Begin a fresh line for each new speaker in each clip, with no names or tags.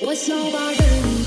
我笑把人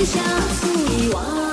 天下醋一。